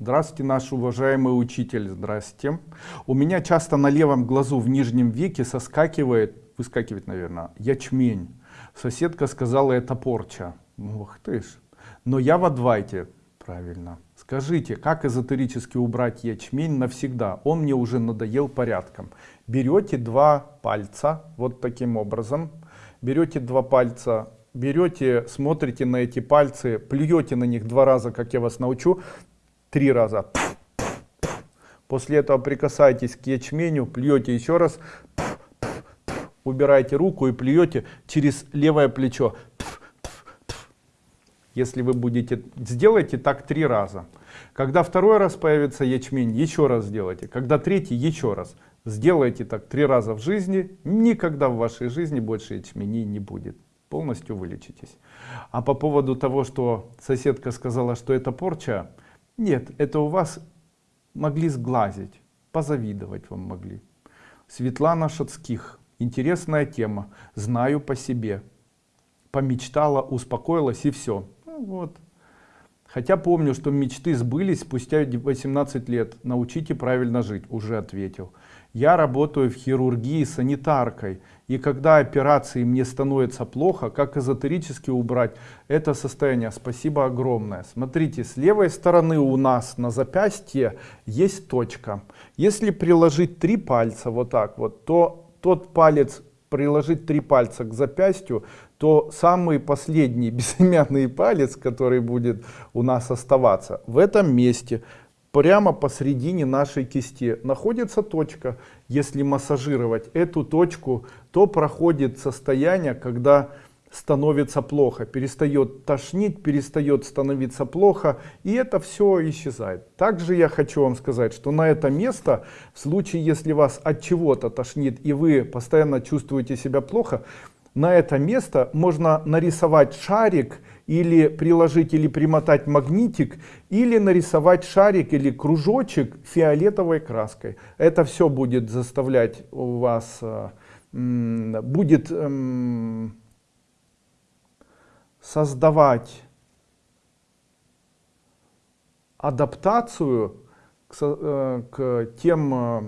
Здравствуйте, наш уважаемый учитель, здрасте. У меня часто на левом глазу в нижнем веке соскакивает, выскакивает, наверное, ячмень. Соседка сказала, это порча. Ух ты ж. Но я в адвайте, правильно. Скажите, как эзотерически убрать ячмень навсегда? Он мне уже надоел порядком. Берете два пальца, вот таким образом. Берете два пальца, берете, смотрите на эти пальцы, плюете на них два раза, как я вас научу, три раза. После этого прикасаетесь к ячменю, плюете еще раз, убираете руку и плюете через левое плечо. Если вы будете, сделайте так три раза. Когда второй раз появится ячмень, еще раз сделайте. Когда третий, еще раз. Сделайте так три раза в жизни, никогда в вашей жизни больше ячменей не будет. Полностью вылечитесь. А по поводу того, что соседка сказала, что это порча, нет, это у вас могли сглазить, позавидовать вам могли. Светлана Шацких. Интересная тема. Знаю по себе. Помечтала, успокоилась и все. Ну, вот. Хотя помню, что мечты сбылись спустя 18 лет. Научите правильно жить. Уже ответил. Я работаю в хирургии санитаркой. И когда операции мне становится плохо, как эзотерически убрать это состояние? Спасибо огромное. Смотрите, с левой стороны у нас на запястье есть точка. Если приложить три пальца вот так вот, то тот палец приложить три пальца к запястью, то самый последний безымянный палец, который будет у нас оставаться, в этом месте прямо посередине нашей кисти находится точка. Если массажировать эту точку, то проходит состояние, когда становится плохо, перестает тошнить, перестает становиться плохо, и это все исчезает. Также я хочу вам сказать, что на это место, в случае, если вас от чего-то тошнит, и вы постоянно чувствуете себя плохо, на это место можно нарисовать шарик, или приложить или примотать магнитик, или нарисовать шарик или кружочек фиолетовой краской. Это все будет заставлять у вас, э, будет эм, создавать адаптацию к, э, к тем э,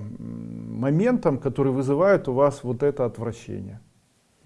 моментам, которые вызывают у вас вот это отвращение.